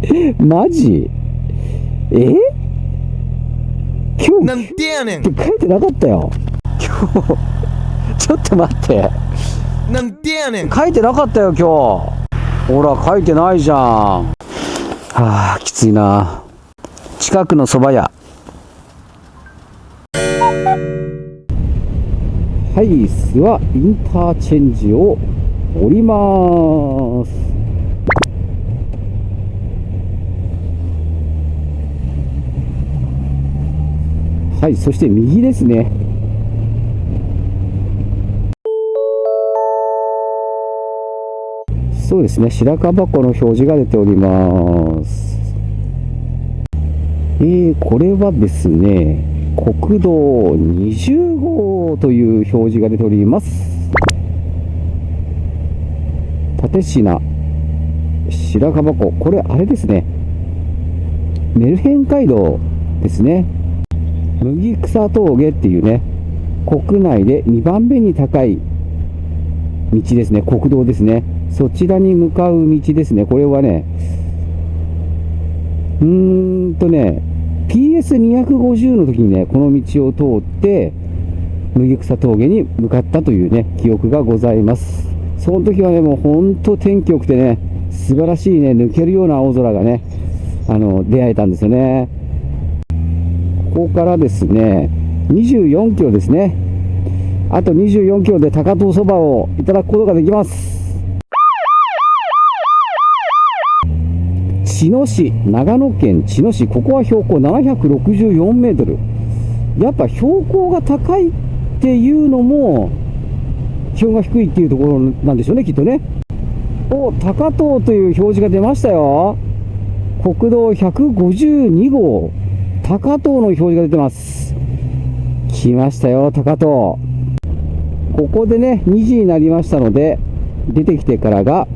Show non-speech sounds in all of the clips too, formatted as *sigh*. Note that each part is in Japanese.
*laughs* マジ？え？今日なんでやねん。書いてなかったよ。今日。ちょっと待って。なんでやねん。書いてなかったよ今日。ほら書いてないじゃん。はあきついな。近くの蕎麦屋。はい諏訪インターチェンジを降りますはいそして右ですね。そうですね白樺箱の表示が出ております。えー、これはですね国道20号という表示が出ております。立品白樺湖。これあれですね。メルヘン街道ですね。麦草峠っていうね国内で2番目に高い道ですね。国道ですね。そちらに向かう道ですね。これはねうーんとね PS250 の時にねこの道を通って麦草峠に向かったというね記憶がございます。その時はねもう本当天気良くてね素晴らしいね抜けるような青空がねあの出会えたんですよね。ここからですね24キロですね。あと24キロで高遠そばをいただくことができます。茅野市長野県茅野市ここは標高764メートル。やっぱ標高が高いっていうのも気温が低いっていうところなんでしょうねきっとね。お高遠という表示が出ましたよ。国道152号。高遠の表示が出てます。来ましたよ高遠ここでね2時になりましたので出てきてからが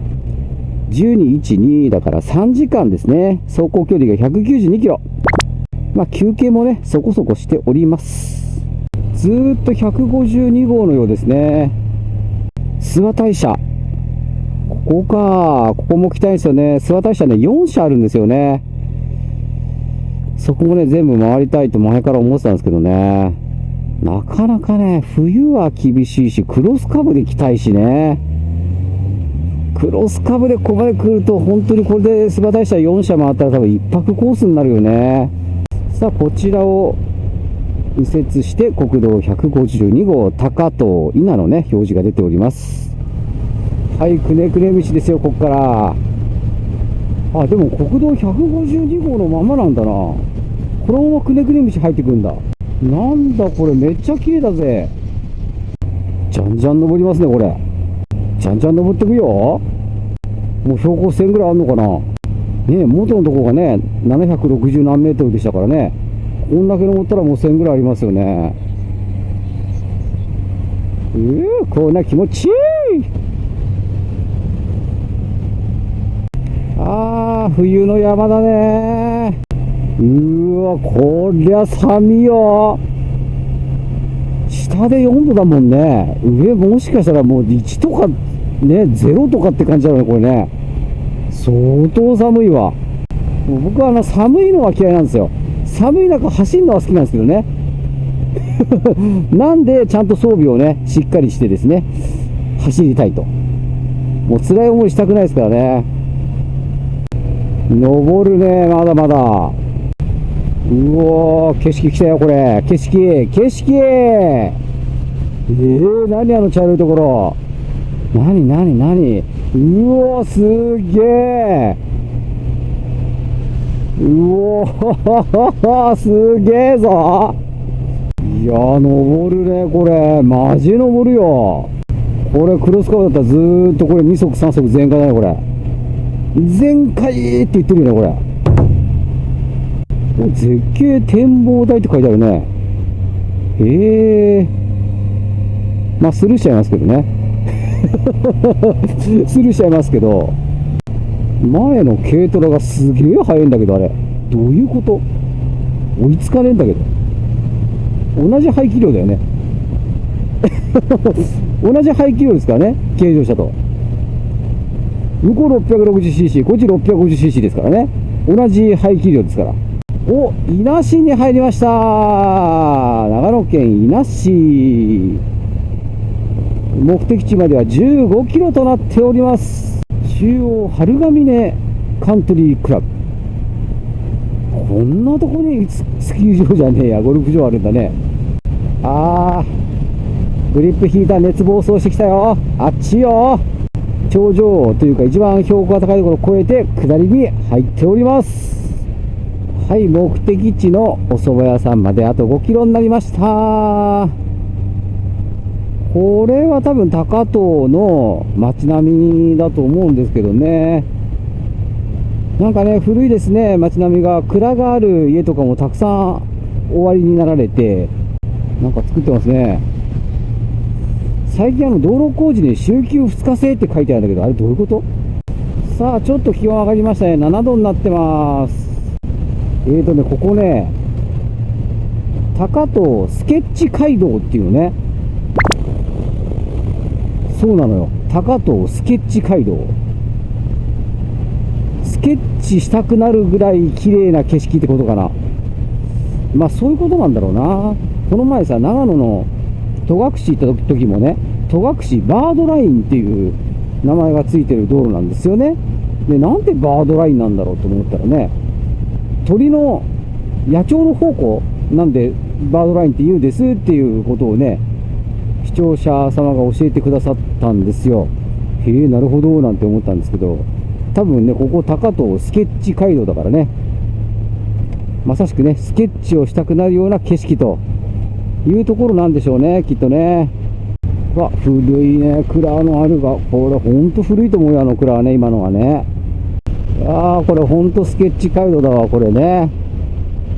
1212だから3時間ですね。走行距離が192キロ。まあ休憩もねそこそこしております。ずーっと152号のようですね。諏訪大社。ここか。ここも来たいんですよね。諏訪大社ね4社あるんですよね。そこもね全部回りたいと前から思ってたんですけどね。なかなかね冬は厳しいしクロスカブで来たいしね。クロスカブでここまで来ると本当にこれで諏訪大社4社回ったら多分1泊コースになるよね。さあこちらを右折して国道152号高遠稲のね表示が出ております。はいくねくね道ですよここから。あでも国道152号のままなんだな。このままくねくね道入ってくんだ。なんだこれめっちゃ綺麗だぜ。じゃんじゃん登りますねこれ。じゃんじゃん登ってくよ。もう標高1000ぐらいあるのかな。ね元のとこがね760何メートルでしたからね。こんだけ登ったらもう1000ぐらいありますよね。えー、こんな気持ちいい。冬の山だね。うーわこりゃ寒いよ。下で4度だもんね。上もしかしたらもう1とかね0とかって感じだよねこれね。相当寒いわ。僕はあの寒いのは嫌いなんですよ。寒い中走るのは好きなんですけどね。*laughs* なんでちゃんと装備をねしっかりしてですね走りたいと。もう辛い思いしたくないですからね。登るねまだまだ。うおー景色来たよこれ。景色景色。えー、何あの茶色いところ。何何何。うおすげえうおー *laughs* すげえぞ。いやー登るねこれ。マジ登るよ。これクロスカーブだったらずーっとこれ2足3足全開だねこれ。全開って言ってるよねこれ。絶景展望台って書いてあるね。へえ。まあスルーしちゃいますけどね。*laughs* スルーしちゃいますけど前の軽トラがすげえ速いんだけどあれ。どういうこと？追いつかねえんだけど。同じ排気量だよね。*laughs* 同じ排気量ですからね軽乗車と。向こう 660cc こっち 650cc ですからね同じ排気量ですから。お、伊那市に入りました長野県伊那市。目的地までは15キロとなっております。中央春ヶ峰カントリークラブ。こんなとこにススキー場じゃねえや、ゴルフ場あるんだね。あー、グリップヒーター熱暴走してきたよ。あっちよ。頂上というか一番標高が高いところを越えて下りに入っております。はい、目的地のお蕎麦屋さんまであと5キロになりました。これは多分高遠の街並みだと思うんですけどね。なんかね、古いですね、街並みが。蔵がある家とかもたくさん終わりになられて、なんか作ってますね。最近あの道路工事に週休2日制って書いてあるんだけど、あれどういうこと？さあ、ちょっと気温上がりましたね。7度になってます。えーとね、ここね、高遠スケッチ街道っていうのね。そうなのよ。高遠スケッチ街道。スケッチしたくなるぐらい綺麗な景色ってことかな。まあそういうことなんだろうな。この前さ、長野の戸隠行った時もね、戸隠バードラインっていう名前がついてる道路なんですよね。で、なんでバードラインなんだろうと思ったらね、鳥の野鳥の方向なんでバードラインって言うんですっていうことをね、視聴者様が教えてくださったんですよ。へえ、なるほど、なんて思ったんですけど、多分ね、ここ高遠スケッチ街道だからね、まさしくね、スケッチをしたくなるような景色というところなんでしょうね、きっとね。わ、古いね、蔵のあるが、これほんと古いと思うよ、あの蔵はね、今のはね。ああ、これほんとスケッチ街道だわ、これね。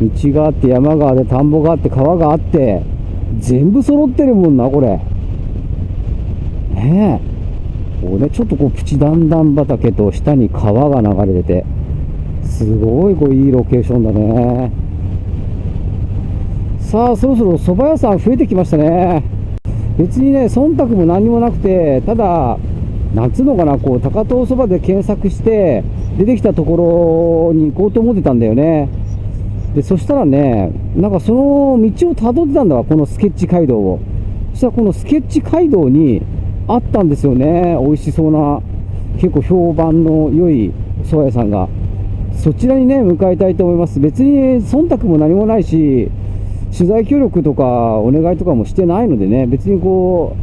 道があって、山があって、田んぼがあって、川があって、全部揃ってるもんな、これ。ねえ。こうね、ちょっとこう、プチ段々畑と下に川が流れてて、すごいこういいロケーションだね。さあ、そろそろ蕎麦屋さん増えてきましたね。別にね、忖度も何もなくて、ただ、なんつうのかな、こう、高遠そばで検索して、出てきたところに行こうと思ってたんだよね。で、そしたらね、なんかその道を辿ってたんだわ、このスケッチ街道を。そしたらこのスケッチ街道にあったんですよね、美味しそうな、結構評判の良い蕎麦屋さんが。そちらにね、向かいたいと思います。別に忖度も何もないし、取材協力とかお願いとかもしてないのでね、別にこ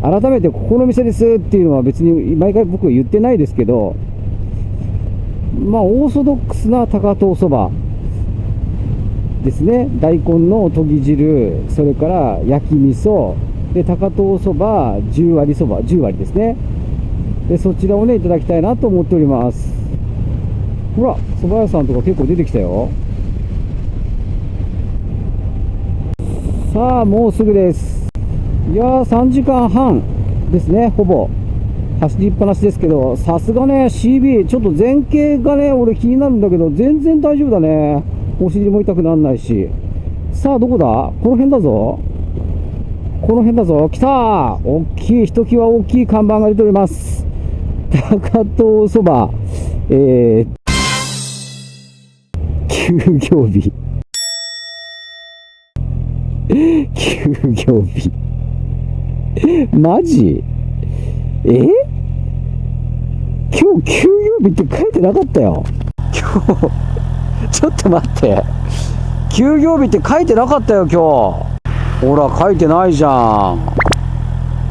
う、改めてここの店ですっていうのは別に毎回僕は言ってないですけど、まあ、オーソドックスな高遠そばですね。大根のとぎ汁、それから焼き味噌、で、高遠そば、10割そば、10割ですね。で、そちらをね、いただきたいなと思っております。ほら、蕎麦屋さんとか結構出てきたよ。さあ、もうすぐです。いやー、3時間半ですね、ほぼ。走りっぱなしですけど、さすがね、CB、ちょっと前傾がね、俺気になるんだけど、全然大丈夫だね。お尻も痛くならないし。さあ、どこだ？この辺だぞ。この辺だぞ。来たー大きい、ひときわ大きい看板が出ております。高遠そば、えー、休業日。休業日。マジ？え？今日休業日って書いてなかったよ。今日、ちょっと待って。休業日って書いてなかったよ、今日。ほら、書いてないじゃん。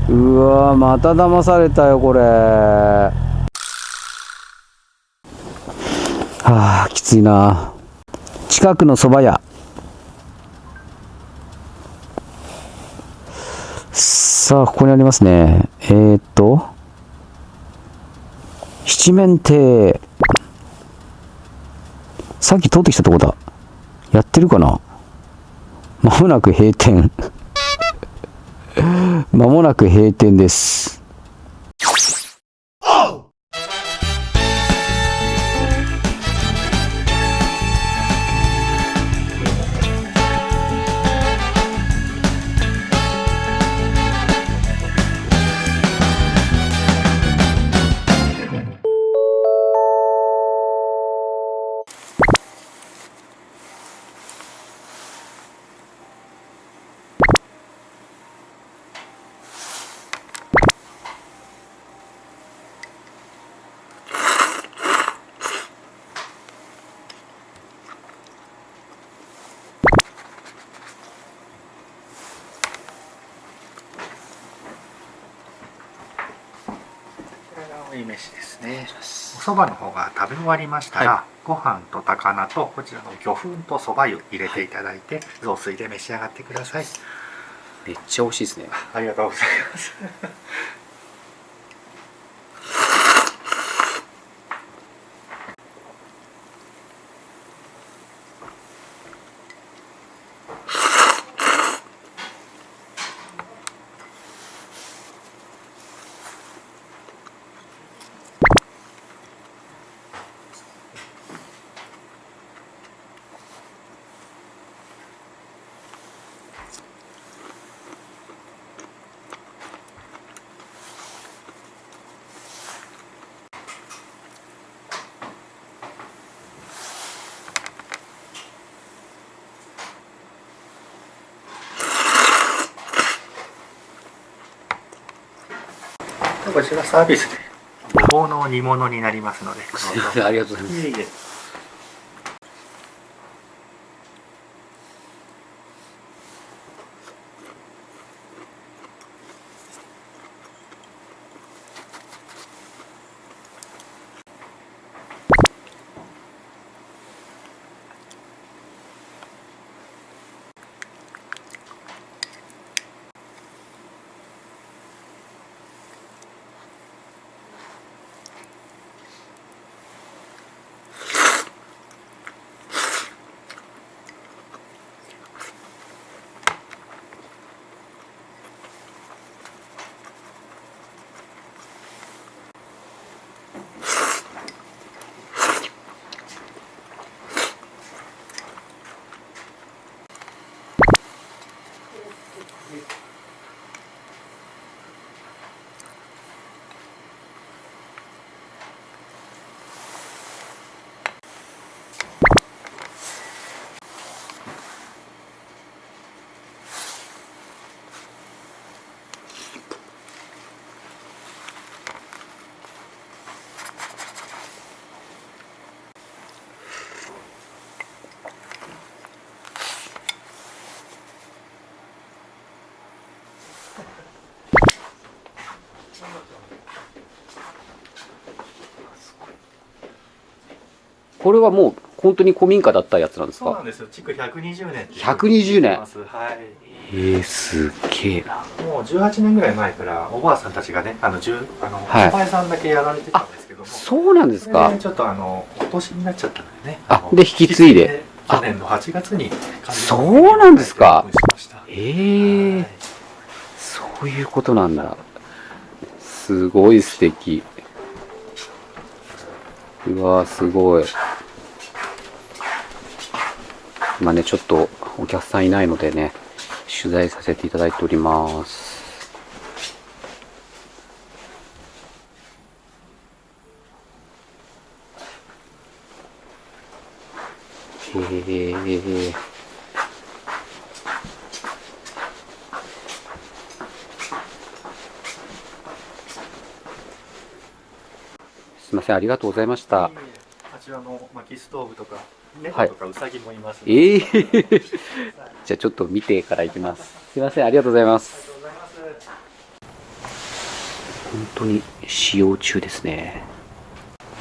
うわまた騙されたよ、これ。はあ、きついな。近くの蕎麦屋。さあ、ここにありますね。えー、っと、七面亭。さっき通ってきたとこだ。やってるかな？まもなく閉店。*laughs* まもなく閉店です。飯ですね。お蕎麦の方が食べ終わりましたら、はご飯と高菜とこちらの魚粉と蕎麦湯入れていただいて、雑炊で召し上がってください。めっちゃ美味しいですね。ありがとうございますこちらサービスで。ごぼうの煮物になりますので。どうぞすいませんありがとうございますこれはもう本当に古民家だったやつなんですか？そうなんですよ。築120年っていう120年。はい。えー、すっげえな。もう18年ぐらい前からおばあさんたちがねあのじゅあの、はい。お前さんだけやられてたんですけども。そうなんですか？ちょっとあのお年になっちゃったんでねのあで。引き継いで去年の8月にそうなんですか？ええはい。そういうことなんだ。すごい素敵うわーすごい。今ねちょっとお客さんいないのでね取材させていただいております。へえいません。ありがとうございました。いえいえあちらの薪ストーブとか猫はいとかウサギもいます、ええありがとうじゃあちょっと見てから行きます。すいません。ありがとうございます。本当に使用中ですね。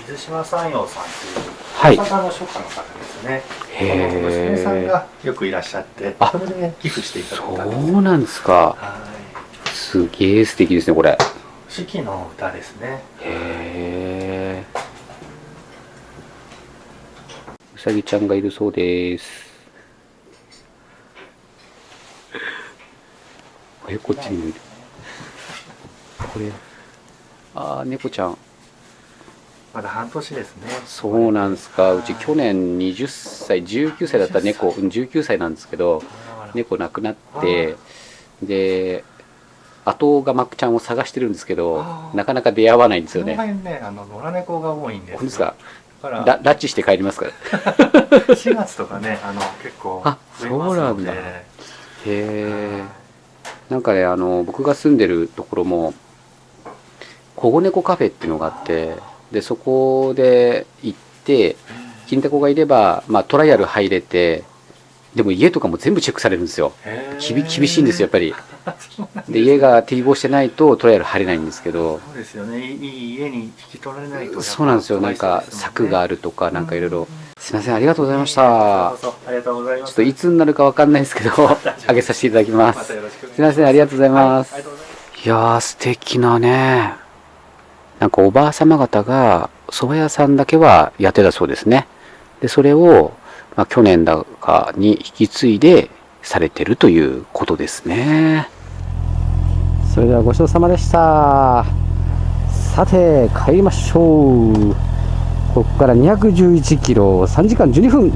水島山陽さんっていうはい。大阪の書家の方ですね。へー。この娘さんがよくいらっしゃってあそれで寄付していただいたそうなんですか。はい。すげえ素敵ですねこれ。四季の歌ですね。へえうさぎちゃんがいるそうです。えこっちにもいるこれ。ああ猫ちゃん。まだ半年ですね。そうなんですか。うち去年20歳19歳だった猫。うん19歳なんですけど猫亡くなってで後釜ちゃんを探してるんですけどなかなか出会わないんですこのよね辺ねあの野良猫が多いんですよ。本当ですか？だから。ラ拉致して帰りますから。*laughs* 4月とかねあの結構あそうなんだ。へえなんかねあの僕が住んでるところも保護猫カフェっていうのがあってでそこで行って金タコがいれば、まあ、トライアル入れてでも家とかも全部チェックされるんですよ。厳厳しいんですよやっぱり。で家が適合してないとトライアル入れないんですけど。そうですよね。いい家に引き取られないとそうなんですよ。なんか柵があるるとかなんかいろいろすいませんありがとうございました。ありがとうございます。ちょっといつになるかわかんないですけど *laughs* 上げさせていただきまます。すいませんありがとうございます、はいありがとうございます。いやー素敵なね。なんかおばあ様方が蕎麦屋さんだけはやってたそうですね。でそれを、まあ、去年だかに引き継いでされてるということですね。それではごちそうさまでした。さて帰りましょう。ここから211キロ3時間12分